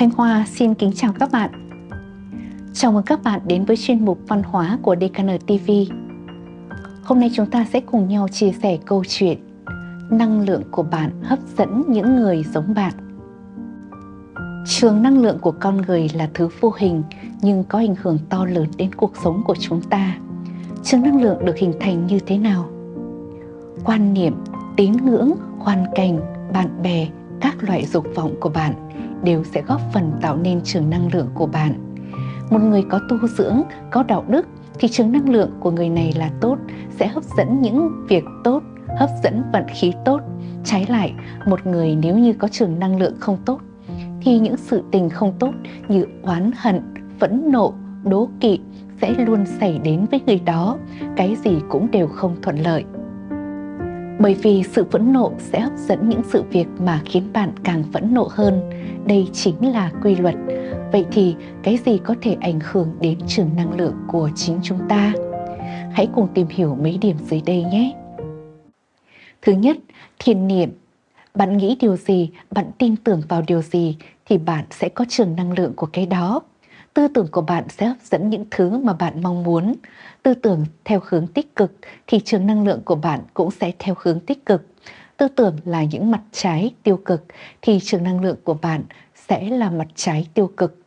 Thanh Hoa xin kính chào các bạn. Chào mừng các bạn đến với chuyên mục văn hóa của DKN TV. Hôm nay chúng ta sẽ cùng nhau chia sẻ câu chuyện Năng lượng của bạn hấp dẫn những người giống bạn. Trường năng lượng của con người là thứ vô hình nhưng có ảnh hưởng to lớn đến cuộc sống của chúng ta. Trường năng lượng được hình thành như thế nào? Quan niệm, tín ngưỡng, hoàn cảnh, bạn bè, các loại dục vọng của bạn đều sẽ góp phần tạo nên trường năng lượng của bạn. Một người có tu dưỡng, có đạo đức thì trường năng lượng của người này là tốt, sẽ hấp dẫn những việc tốt, hấp dẫn vận khí tốt. Trái lại, một người nếu như có trường năng lượng không tốt thì những sự tình không tốt như oán hận, phẫn nộ, đố kỵ sẽ luôn xảy đến với người đó, cái gì cũng đều không thuận lợi. Bởi vì sự phẫn nộ sẽ hấp dẫn những sự việc mà khiến bạn càng phẫn nộ hơn. Đây chính là quy luật. Vậy thì cái gì có thể ảnh hưởng đến trường năng lượng của chính chúng ta? Hãy cùng tìm hiểu mấy điểm dưới đây nhé. Thứ nhất, thiền niệm. Bạn nghĩ điều gì, bạn tin tưởng vào điều gì thì bạn sẽ có trường năng lượng của cái đó. Tư tưởng của bạn sẽ hấp dẫn những thứ mà bạn mong muốn. Tư tưởng theo hướng tích cực thì trường năng lượng của bạn cũng sẽ theo hướng tích cực. Tư tưởng là những mặt trái tiêu cực thì trường năng lượng của bạn sẽ là mặt trái tiêu cực.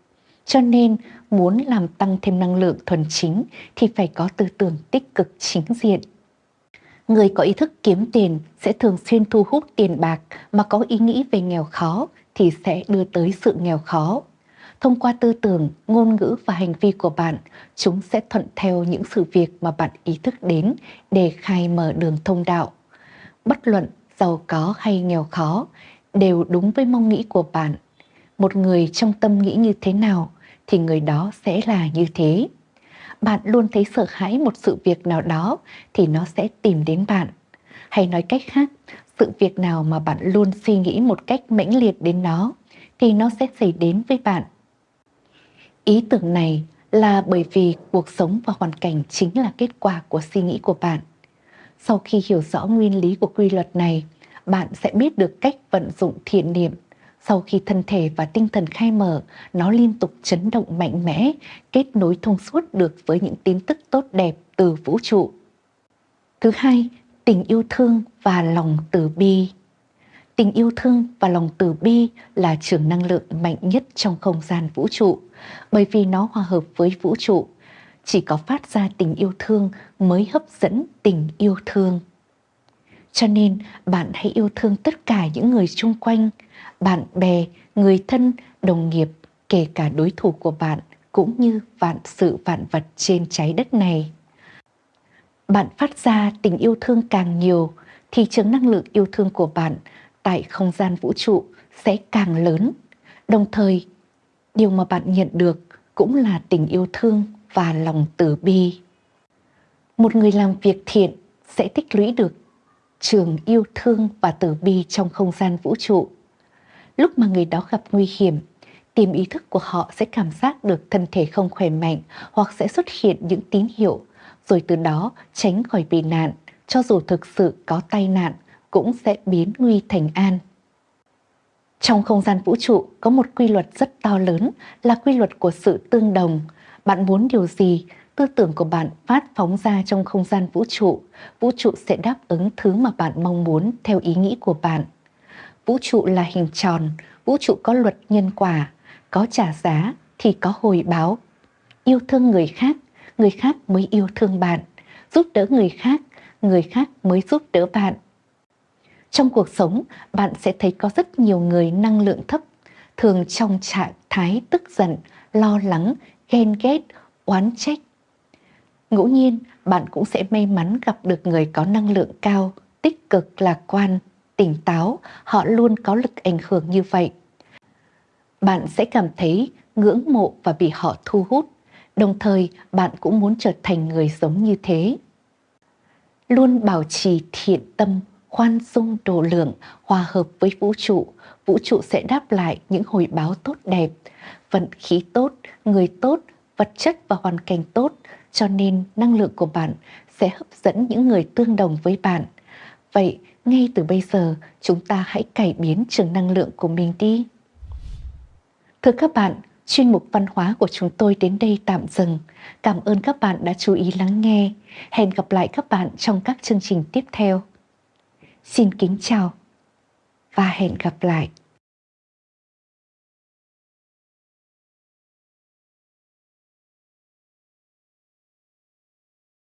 Cho nên muốn làm tăng thêm năng lượng thuần chính thì phải có tư tưởng tích cực chính diện. Người có ý thức kiếm tiền sẽ thường xuyên thu hút tiền bạc mà có ý nghĩ về nghèo khó thì sẽ đưa tới sự nghèo khó. Thông qua tư tưởng, ngôn ngữ và hành vi của bạn, chúng sẽ thuận theo những sự việc mà bạn ý thức đến để khai mở đường thông đạo. Bất luận giàu có hay nghèo khó đều đúng với mong nghĩ của bạn. Một người trong tâm nghĩ như thế nào thì người đó sẽ là như thế. Bạn luôn thấy sợ hãi một sự việc nào đó thì nó sẽ tìm đến bạn. Hay nói cách khác, sự việc nào mà bạn luôn suy nghĩ một cách mãnh liệt đến nó thì nó sẽ xảy đến với bạn. Ý tưởng này là bởi vì cuộc sống và hoàn cảnh chính là kết quả của suy nghĩ của bạn. Sau khi hiểu rõ nguyên lý của quy luật này, bạn sẽ biết được cách vận dụng thiện niệm. Sau khi thân thể và tinh thần khai mở, nó liên tục chấn động mạnh mẽ, kết nối thông suốt được với những tin tức tốt đẹp từ vũ trụ. Thứ hai, tình yêu thương và lòng từ bi. Tình yêu thương và lòng từ bi là trường năng lượng mạnh nhất trong không gian vũ trụ, bởi vì nó hòa hợp với vũ trụ. Chỉ có phát ra tình yêu thương mới hấp dẫn tình yêu thương. Cho nên bạn hãy yêu thương tất cả những người xung quanh, bạn bè, người thân, đồng nghiệp, kể cả đối thủ của bạn cũng như vạn sự vạn vật trên trái đất này. Bạn phát ra tình yêu thương càng nhiều thì trường năng lượng yêu thương của bạn tại không gian vũ trụ sẽ càng lớn. Đồng thời, điều mà bạn nhận được cũng là tình yêu thương và lòng từ bi. Một người làm việc thiện sẽ tích lũy được trường yêu thương và từ bi trong không gian vũ trụ. Lúc mà người đó gặp nguy hiểm, tiềm ý thức của họ sẽ cảm giác được thân thể không khỏe mạnh hoặc sẽ xuất hiện những tín hiệu, rồi từ đó tránh khỏi bị nạn, cho dù thực sự có tai nạn cũng sẽ biến nguy thành an. Trong không gian vũ trụ có một quy luật rất to lớn là quy luật của sự tương đồng. Bạn muốn điều gì, tư tưởng của bạn phát phóng ra trong không gian vũ trụ, vũ trụ sẽ đáp ứng thứ mà bạn mong muốn theo ý nghĩ của bạn. Vũ trụ là hình tròn, vũ trụ có luật nhân quả, có trả giá thì có hồi báo. Yêu thương người khác, người khác mới yêu thương bạn. Giúp đỡ người khác, người khác mới giúp đỡ bạn. Trong cuộc sống, bạn sẽ thấy có rất nhiều người năng lượng thấp, thường trong trạng thái tức giận, lo lắng, ghen ghét, oán trách. Ngẫu nhiên, bạn cũng sẽ may mắn gặp được người có năng lượng cao, tích cực, lạc quan, tỉnh táo, họ luôn có lực ảnh hưởng như vậy. Bạn sẽ cảm thấy ngưỡng mộ và bị họ thu hút, đồng thời bạn cũng muốn trở thành người giống như thế. Luôn bảo trì thiện tâm khoan dung độ lượng, hòa hợp với vũ trụ, vũ trụ sẽ đáp lại những hồi báo tốt đẹp, vận khí tốt, người tốt, vật chất và hoàn cảnh tốt, cho nên năng lượng của bạn sẽ hấp dẫn những người tương đồng với bạn. Vậy, ngay từ bây giờ, chúng ta hãy cải biến trường năng lượng của mình đi. Thưa các bạn, chuyên mục văn hóa của chúng tôi đến đây tạm dừng. Cảm ơn các bạn đã chú ý lắng nghe. Hẹn gặp lại các bạn trong các chương trình tiếp theo. Xin kính chào và hẹn gặp lại.